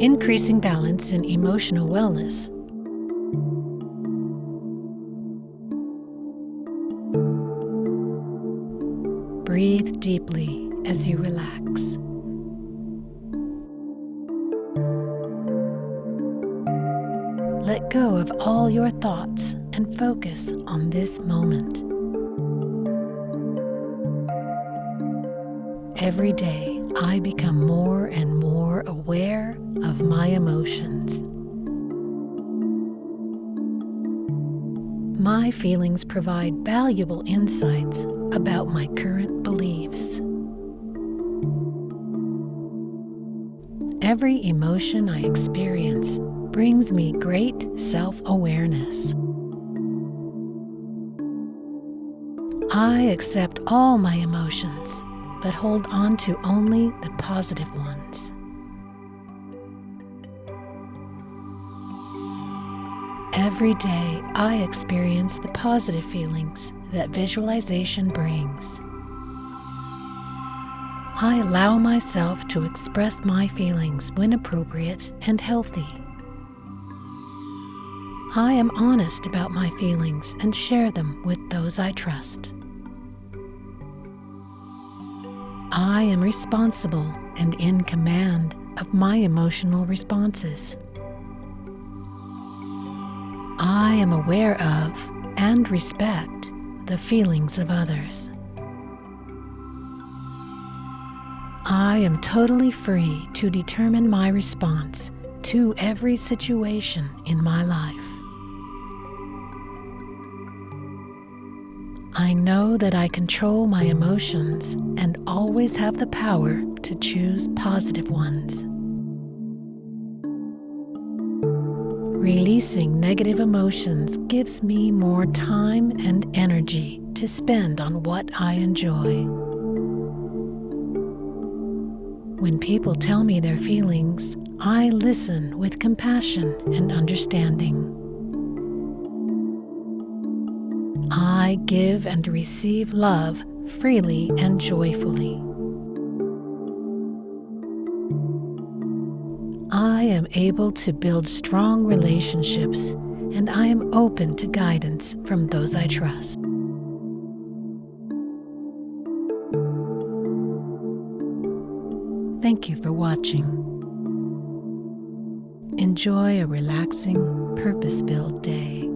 increasing balance in emotional wellness. Breathe deeply as you relax. Let go of all your thoughts and focus on this moment. Every day, I become more and more aware of my emotions. My feelings provide valuable insights about my current beliefs. Every emotion I experience brings me great self awareness. I accept all my emotions, but hold on to only the positive ones. Every day, I experience the positive feelings that visualization brings. I allow myself to express my feelings when appropriate and healthy. I am honest about my feelings and share them with those I trust. I am responsible and in command of my emotional responses. I am aware of and respect the feelings of others. I am totally free to determine my response to every situation in my life. I know that I control my emotions and always have the power to choose positive ones. Releasing negative emotions gives me more time and energy to spend on what I enjoy. When people tell me their feelings, I listen with compassion and understanding. I give and receive love freely and joyfully. I am able to build strong relationships and I am open to guidance from those I trust. Thank you for watching. Enjoy a relaxing, purpose filled day.